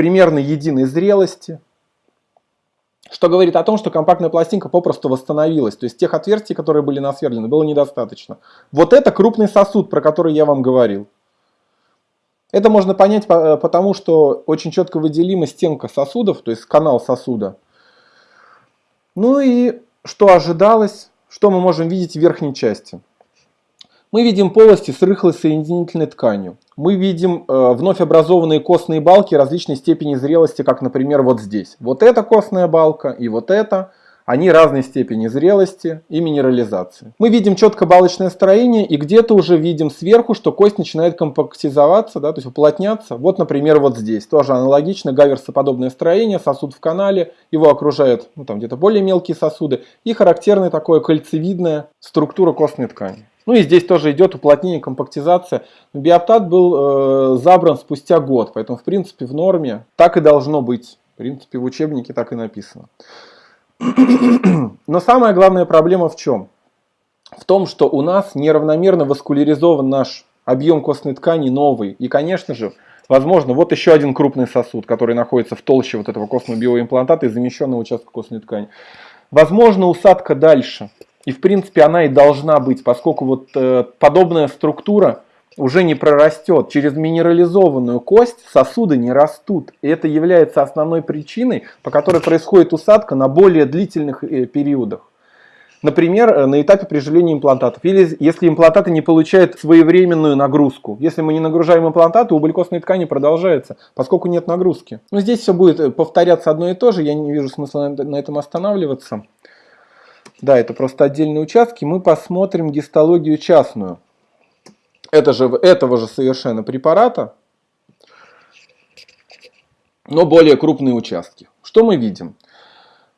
примерно единой зрелости, что говорит о том, что компактная пластинка попросту восстановилась. То есть тех отверстий, которые были насверлены, было недостаточно. Вот это крупный сосуд, про который я вам говорил. Это можно понять потому, что очень четко выделима стенка сосудов, то есть канал сосуда. Ну и что ожидалось, что мы можем видеть в верхней части. Мы видим полости с рыхлой соединительной тканью. Мы видим э, вновь образованные костные балки различной степени зрелости, как, например, вот здесь. Вот эта костная балка и вот эта. Они разной степени зрелости и минерализации. Мы видим четко балочное строение и где-то уже видим сверху, что кость начинает компактизоваться, да, то есть уплотняться. Вот, например, вот здесь. Тоже аналогично гаверсоподобное строение, сосуд в канале, его окружают ну, там где-то более мелкие сосуды и характерная такое кольцевидная структура костной ткани. Ну и здесь тоже идет уплотнение, компактизация. Биоптат был э, забран спустя год, поэтому в принципе в норме так и должно быть. В принципе в учебнике так и написано. Но самая главная проблема в чем? В том, что у нас неравномерно васкуляризован наш объем костной ткани новый. И, конечно же, возможно, вот еще один крупный сосуд, который находится в толще вот этого костного биоимплантата и замещенного участка костной ткани. Возможно, усадка дальше. И, в принципе, она и должна быть, поскольку вот э, подобная структура уже не прорастет. Через минерализованную кость сосуды не растут. И это является основной причиной, по которой происходит усадка на более длительных э, периодах. Например, э, на этапе приживления имплантатов. Или если имплантаты не получают своевременную нагрузку. Если мы не нагружаем имплантаты, убыль костной ткани продолжается, поскольку нет нагрузки. Но здесь все будет э, повторяться одно и то же, я не вижу смысла на этом останавливаться. Да, это просто отдельные участки. Мы посмотрим гистологию частную это же, этого же совершенно препарата, но более крупные участки. Что мы видим?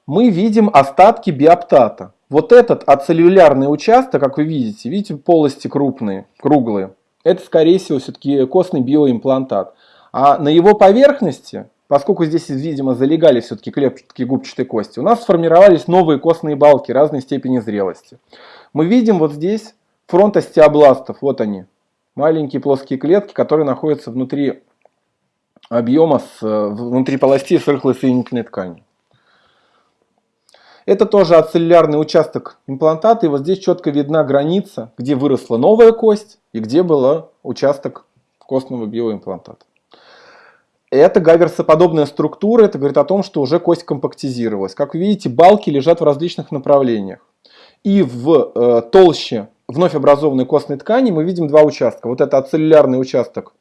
Мы видим остатки биоптата. Вот этот ацеллюлярный участок, как вы видите, видите полости крупные, круглые, это скорее всего все-таки костный биоимплантат. А на его поверхности, поскольку здесь, видимо, залегали все-таки клетки губчатой кости, у нас сформировались новые костные балки разной степени зрелости. Мы видим вот здесь фронт остеобластов, вот они, маленькие плоские клетки, которые находятся внутри объема, с, внутри полости с рыхлой соединительной тканью. Это тоже ацеллярный участок имплантата, и вот здесь четко видна граница, где выросла новая кость и где был участок костного биоимплантата. Это гаверсоподобная структура, это говорит о том, что уже кость компактизировалась. Как вы видите, балки лежат в различных направлениях. И в э, толще вновь образованной костной ткани мы видим два участка. Вот это ацеллярный участок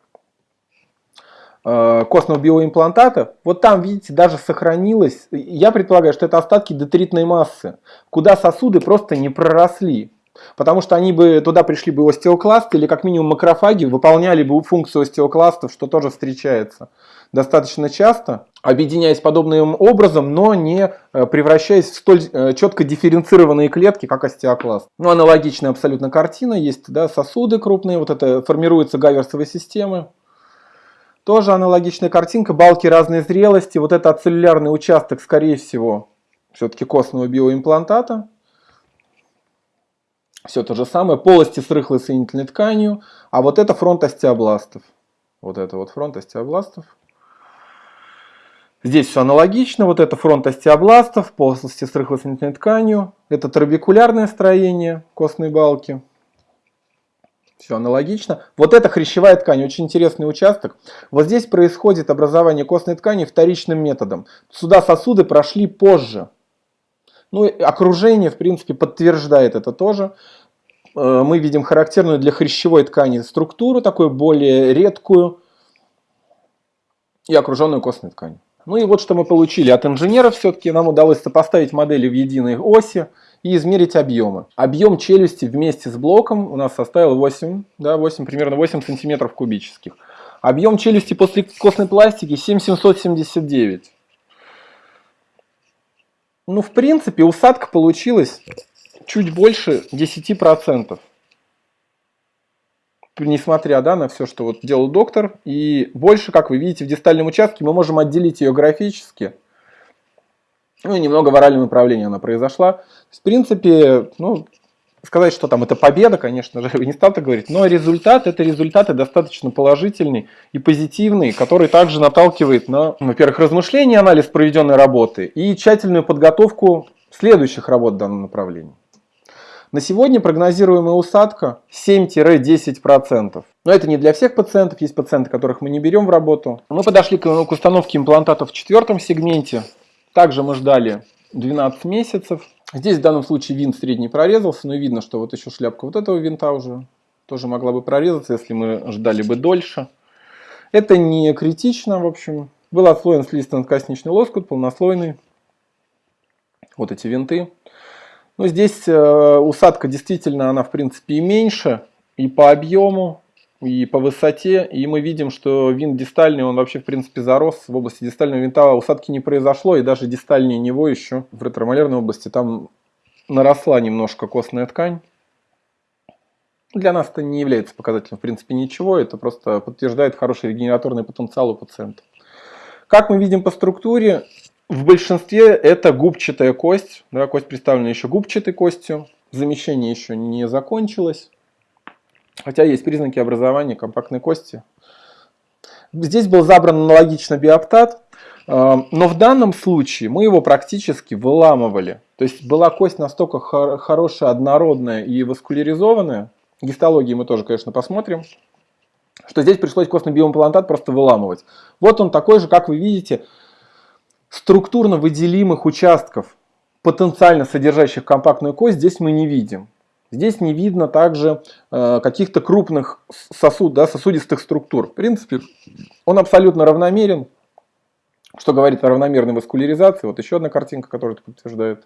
э, костного биоимплантата. Вот там, видите, даже сохранилось, я предполагаю, что это остатки детритной массы, куда сосуды просто не проросли. Потому что они бы туда пришли бы остеокласты или как минимум макрофаги выполняли бы функцию остеокластов, что тоже встречается достаточно часто, объединяясь подобным образом, но не э, превращаясь в столь э, четко дифференцированные клетки, как остеокласт. Ну, аналогичная абсолютно картина, есть да, сосуды крупные, вот это формируются гаверсовые системы. Тоже аналогичная картинка, балки разной зрелости, вот это ацеллярный участок, скорее всего, все-таки костного биоимплантата. Все то же самое, полости с рыхлой соединительной тканью, а вот это фронт остеобластов. Вот это вот фронт остеобластов. Здесь все аналогично. Вот это фронт остеобластов, полости с рыхлосоединительной тканью. Это трабекулярное строение костной балки. Все аналогично. Вот это хрящевая ткань, очень интересный участок. Вот здесь происходит образование костной ткани вторичным методом. Сюда сосуды прошли позже. Ну, окружение, в принципе, подтверждает это тоже. Э, мы видим характерную для хрящевой ткани структуру, такую более редкую и окруженную костной тканью. Ну и вот что мы получили от инженеров все-таки. Нам удалось сопоставить модели в единой оси и измерить объемы. Объем челюсти вместе с блоком у нас составил 8, да, 8 примерно 8 сантиметров кубических. Объем челюсти после костной пластики 7779. Ну, в принципе, усадка получилась чуть больше 10% несмотря да, на все, что вот делал доктор. И больше, как вы видите, в дистальном участке мы можем отделить ее графически. Ну и немного в оральном направлении она произошла. в принципе, ну, сказать, что там это победа, конечно же, не стал так говорить, но результат, это результаты достаточно положительный и позитивный, который также наталкивает на, во-первых, размышления, анализ проведенной работы и тщательную подготовку следующих работ в данном направлении. На сегодня прогнозируемая усадка 7-10%. Но это не для всех пациентов, есть пациенты, которых мы не берем в работу. Мы подошли к, к установке имплантатов в четвертом сегменте. Также мы ждали 12 месяцев. Здесь в данном случае винт средний прорезался, но видно, что вот еще шляпка вот этого винта уже тоже могла бы прорезаться, если мы ждали бы дольше. Это не критично, в общем. Был отслоен слизистонткосничный лоскут, полнослойный. Вот эти винты. Но здесь э, усадка действительно, она в принципе и меньше, и по объему, и по высоте. И мы видим, что винт дистальный, он вообще в принципе зарос. В области дистального винта усадки не произошло, и даже дистальнее него еще в ретромалярной области там наросла немножко костная ткань. Для нас это не является показателем в принципе ничего, это просто подтверждает хороший регенераторный потенциал у пациента. Как мы видим по структуре, в большинстве это губчатая кость, да, кость представлена еще губчатой костью, замещение еще не закончилось. Хотя есть признаки образования компактной кости. Здесь был забран аналогично биоптат, э, но в данном случае мы его практически выламывали. То есть была кость настолько хорошая, однородная и васкуляризованная, гистологии мы тоже, конечно, посмотрим, что здесь пришлось костный биоимплантат просто выламывать. Вот он такой же, как вы видите, структурно выделимых участков, потенциально содержащих компактную кость, здесь мы не видим. Здесь не видно также э, каких-то крупных сосуд, да, сосудистых структур. В принципе, он абсолютно равномерен, что говорит о равномерной васкуляризации. Вот еще одна картинка, которая это подтверждает.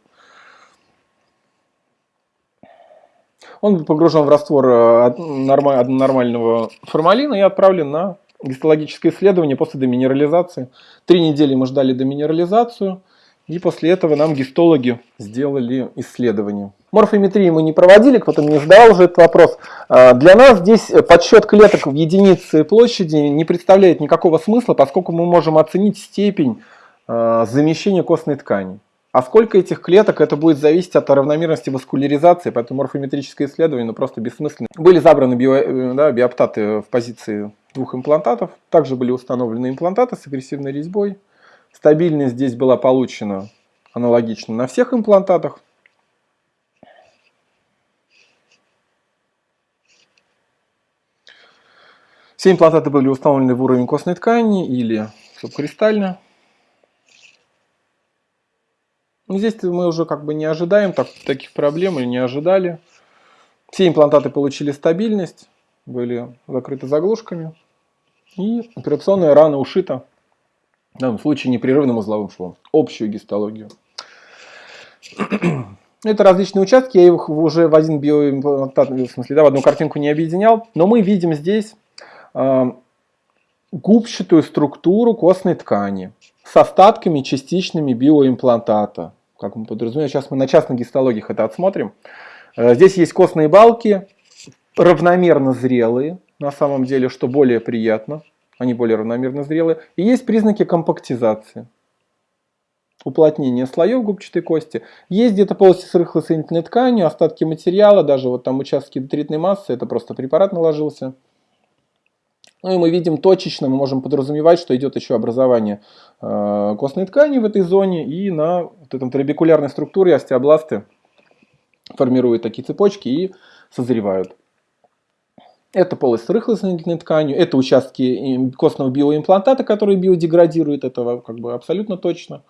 Он погружен в раствор э, нормального формалина и отправлен на гистологическое исследование после деминерализации. Три недели мы ждали деминерализацию. И после этого нам гистологи сделали исследование. Морфометрии мы не проводили, кто-то мне задавал уже этот вопрос. А, для нас здесь подсчет клеток в единице площади не представляет никакого смысла, поскольку мы можем оценить степень а, замещения костной ткани. А сколько этих клеток, это будет зависеть от равномерности васкуляризации, поэтому морфометрическое исследование ну, просто бессмысленно. Были забраны био, э, да, биоптаты в позиции двух имплантатов, также были установлены имплантаты с агрессивной резьбой. Стабильность здесь была получена аналогично на всех имплантатах. Все имплантаты были установлены в уровень костной ткани или субкристально. Здесь мы уже как бы не ожидаем так, таких проблем или не ожидали. Все имплантаты получили стабильность, были закрыты заглушками. И операционная рана ушита в данном случае непрерывным узловым швом, общую гистологию. Это различные участки, я их уже в один биоимплантат, в смысле, да, в одну картинку не объединял, но мы видим здесь э, губчатую структуру костной ткани с остатками частичными биоимплантата. Как мы подразумеваем, сейчас мы на частных гистологиях это отсмотрим. Э, здесь есть костные балки, равномерно зрелые, на самом деле, что более приятно они более равномерно зрелые. И есть признаки компактизации. Уплотнение слоев губчатой кости. Есть где-то полости с рыхлой соединительной тканью, остатки материала, даже вот там участки детритной массы, это просто препарат наложился. Ну и мы видим точечно, мы можем подразумевать, что идет еще образование э, костной ткани в этой зоне, и на вот этом трабекулярной структуре остеобласты формируют такие цепочки и созревают. Это полость с рыхлой соединительной тканью, это участки костного биоимплантата, которые биодеградируют, этого как бы абсолютно точно.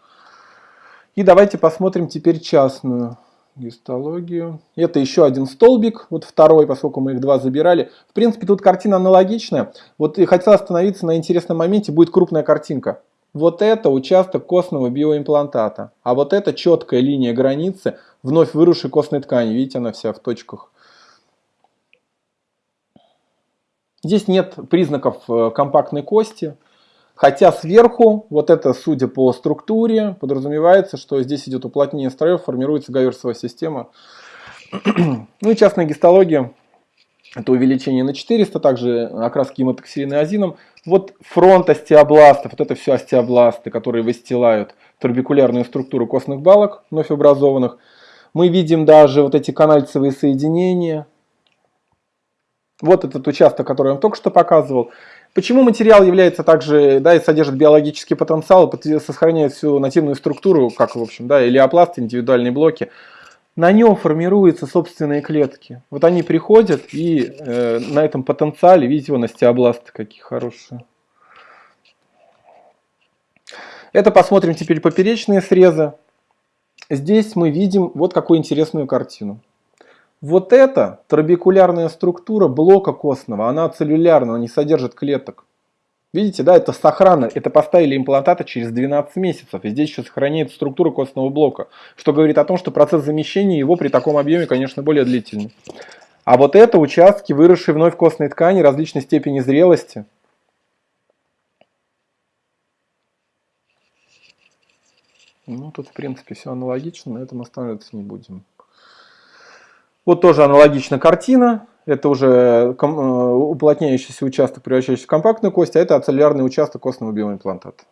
И давайте посмотрим теперь частную гистологию. Это еще один столбик, вот второй, поскольку мы их два забирали. В принципе, тут картина аналогичная. Вот и хотел остановиться на интересном моменте, будет крупная картинка. Вот это участок костного биоимплантата, а вот это четкая линия границы вновь выросшей костной ткани. Видите, она вся в точках Здесь нет признаков э, компактной кости, хотя сверху, вот это, судя по структуре, подразумевается, что здесь идет уплотнение строев, формируется гаверсовая система. Ну и частная гистология, это увеличение на 400, также окраски гематоксилиной азином. Вот фронт остеобластов, вот это все остеобласты, которые выстилают турбикулярную структуру костных балок, вновь образованных. Мы видим даже вот эти канальцевые соединения. Вот этот участок, который я вам только что показывал. Почему материал является также, да, и содержит биологический потенциал, сохраняет всю нативную структуру, как, в общем, да, илиопласты, индивидуальные блоки. На нем формируются собственные клетки. Вот они приходят, и э, на этом потенциале, видите, вон остеобласты какие хорошие. Это посмотрим теперь поперечные срезы. Здесь мы видим вот какую интересную картину. Вот эта трабекулярная структура блока костного, она целлюлярна, она не содержит клеток. Видите, да, это сохрано, это поставили имплантаты через 12 месяцев, и здесь еще сохраняется структура костного блока, что говорит о том, что процесс замещения его при таком объеме, конечно, более длительный. А вот это участки, выросшие вновь костной ткани различной степени зрелости, Ну, тут, в принципе, все аналогично, на этом останавливаться не будем. Вот тоже аналогичная картина. Это уже э, уплотняющийся участок, превращающийся в компактную кость, а это ацеллярный участок костного биоимплантата.